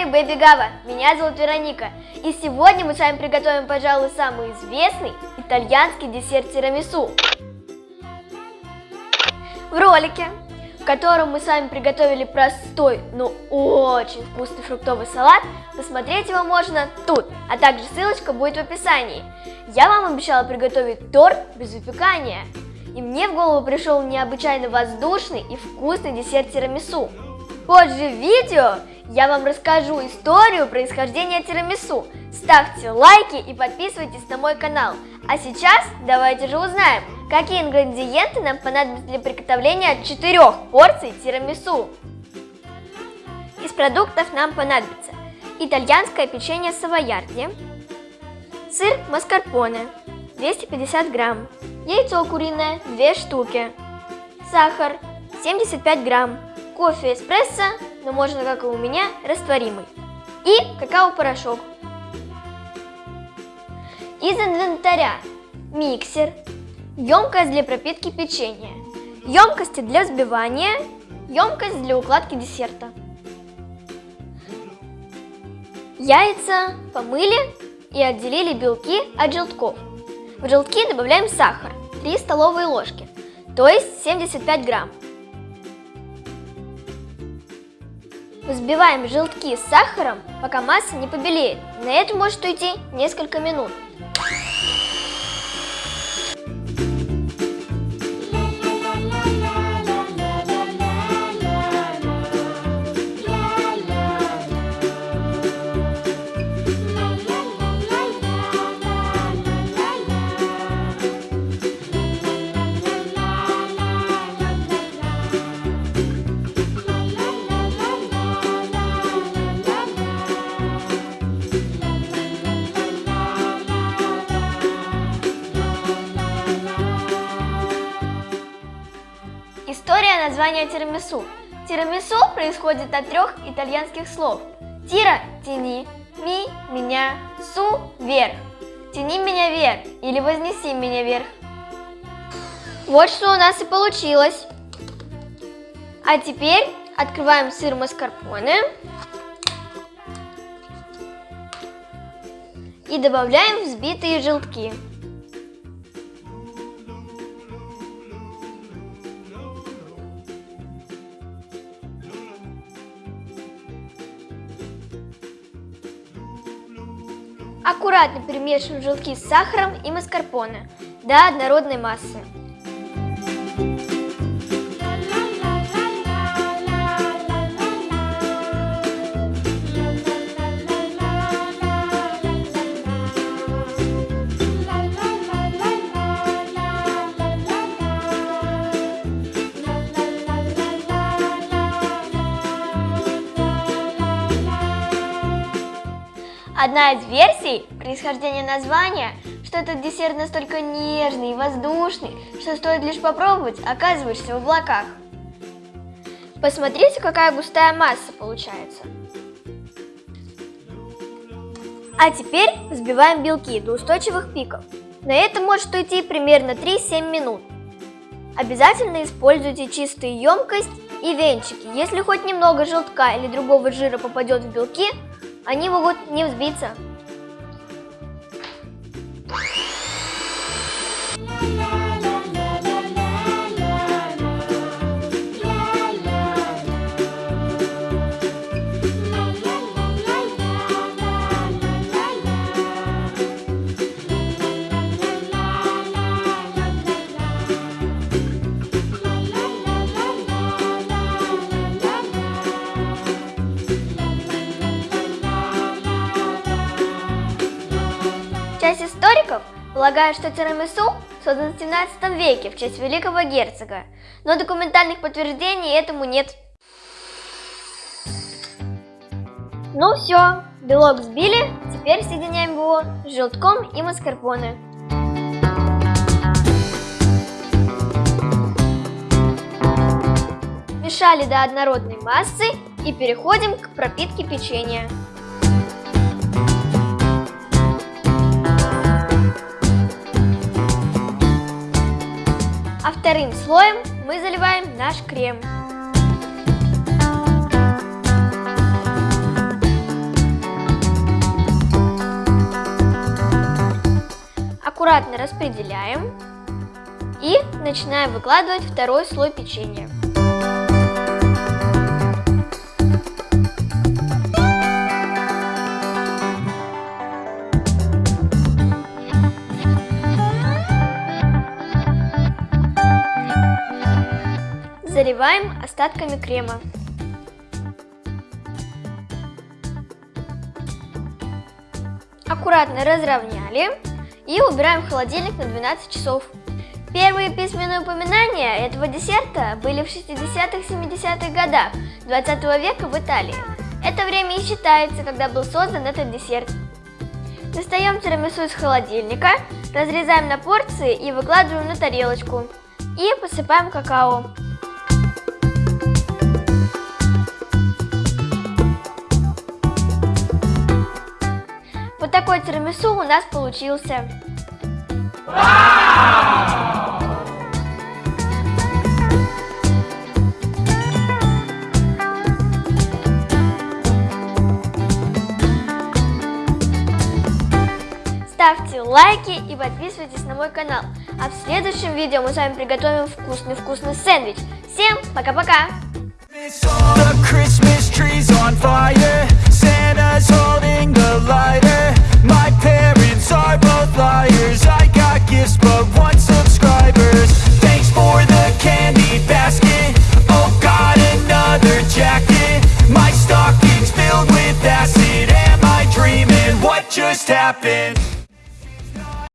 канале Baby Gava. Меня зовут Вероника. И сегодня мы с вами приготовим, пожалуй, самый известный итальянский десерт тирамису. В ролике, в котором мы с вами приготовили простой, но очень вкусный фруктовый салат, посмотреть его можно тут, а также ссылочка будет в описании. Я вам обещала приготовить торт без выпекания. И мне в голову пришел необычайно воздушный и вкусный десерт тирамису. Позже в видео я вам расскажу историю происхождения тирамису. Ставьте лайки и подписывайтесь на мой канал. А сейчас давайте же узнаем, какие ингредиенты нам понадобятся для приготовления 4 порций тирамису. Из продуктов нам понадобится итальянское печенье савоярди, сыр маскарпоне 250 грамм, яйцо куриное 2 штуки, сахар 75 грамм, кофе эспрессо, но можно, как и у меня, растворимый, и какао-порошок. Из инвентаря миксер, емкость для пропитки печенья, емкости для взбивания, емкость для укладки десерта. Яйца помыли и отделили белки от желтков. В желтки добавляем сахар, 3 столовые ложки, то есть 75 грамм. Взбиваем желтки с сахаром, пока масса не побелеет. На это может уйти несколько минут. История названия тирамису. Тирамису происходит от трех итальянских слов. Тира – тяни, ми – меня, су – вверх. Тяни меня вверх или вознеси меня вверх. Вот что у нас и получилось. А теперь открываем сыр маскарпоне и добавляем взбитые желтки. Аккуратно перемешиваем желтки с сахаром и маскарпоне до однородной массы. Одна из версий происхождения названия, что этот десерт настолько нежный и воздушный, что стоит лишь попробовать, оказываешься в облаках. Посмотрите, какая густая масса получается. А теперь взбиваем белки до устойчивых пиков. На это может уйти примерно 3-7 минут. Обязательно используйте чистую емкость и венчики. Если хоть немного желтка или другого жира попадет в белки, они могут не взбиться. Часть историков полагает, что тирамису создан в 17 веке в честь великого герцога, но документальных подтверждений этому нет. Ну все, белок сбили, теперь соединяем его с желтком и маскарпоне. Мешали до однородной массы и переходим к пропитке печенья. Вторым слоем мы заливаем наш крем. Аккуратно распределяем и начинаем выкладывать второй слой печенья. Заливаем остатками крема. Аккуратно разровняли и убираем в холодильник на 12 часов. Первые письменные упоминания этого десерта были в 60-70-х годах 20 века в Италии. Это время и считается, когда был создан этот десерт. Достаем тирамису из холодильника, разрезаем на порции и выкладываем на тарелочку. И посыпаем какао. Такой тирамису у нас получился. Ставьте лайки и подписывайтесь на мой канал. А в следующем видео мы с вами приготовим вкусный-вкусный сэндвич. Всем пока-пока! Gifts, but